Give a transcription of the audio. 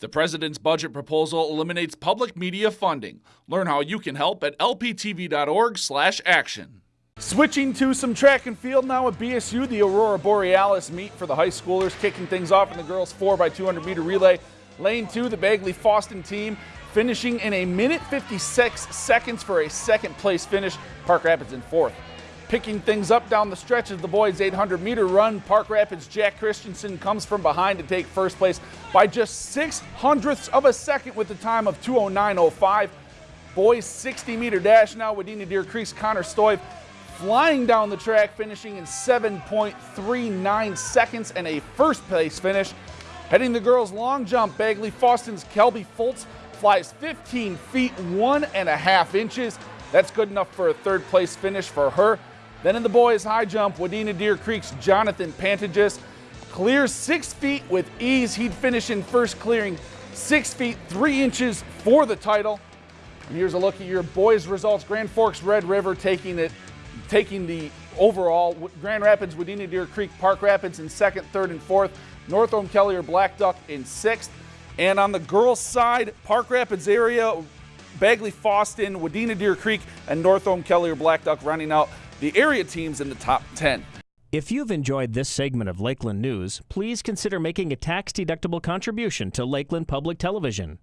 The president's budget proposal eliminates public media funding. Learn how you can help at lptv.org/action. Switching to some track and field now at BSU, the Aurora Borealis meet for the high schoolers, kicking things off in the girls 4x200 meter relay. Lane 2, the Bagley Fosston team finishing in a minute 56 seconds for a second place finish. Park Rapids in fourth. Picking things up down the stretch of the boys' 800 meter run, Park Rapids Jack Christensen comes from behind to take first place by just six hundredths of a second with the time of 209.05. Boys 60 meter dash now, Wadena Deer Creek's Connor Stoive flying down the track, finishing in 7.39 seconds and a first place finish. Heading the girls' long jump, Bagley Fosston's Kelby Fultz flies 15 feet one and a half inches. That's good enough for a third place finish for her. Then in the boys' high jump, Wadena Deer Creek's Jonathan Pantagis clears six feet with ease. He'd finish in first, clearing six feet three inches for the title. And here's a look at your boys' results. Grand Forks Red River taking it, taking the overall. Grand Rapids, Wadena Deer Creek, Park Rapids in second, third, and fourth. North Kelly or Blackduck in sixth. And on the girls' side, Park Rapids area, Bagley Fosston, Wadena Deer Creek, and North Kelly or Blackduck running out the area teams in the top 10. If you've enjoyed this segment of Lakeland News, please consider making a tax-deductible contribution to Lakeland Public Television.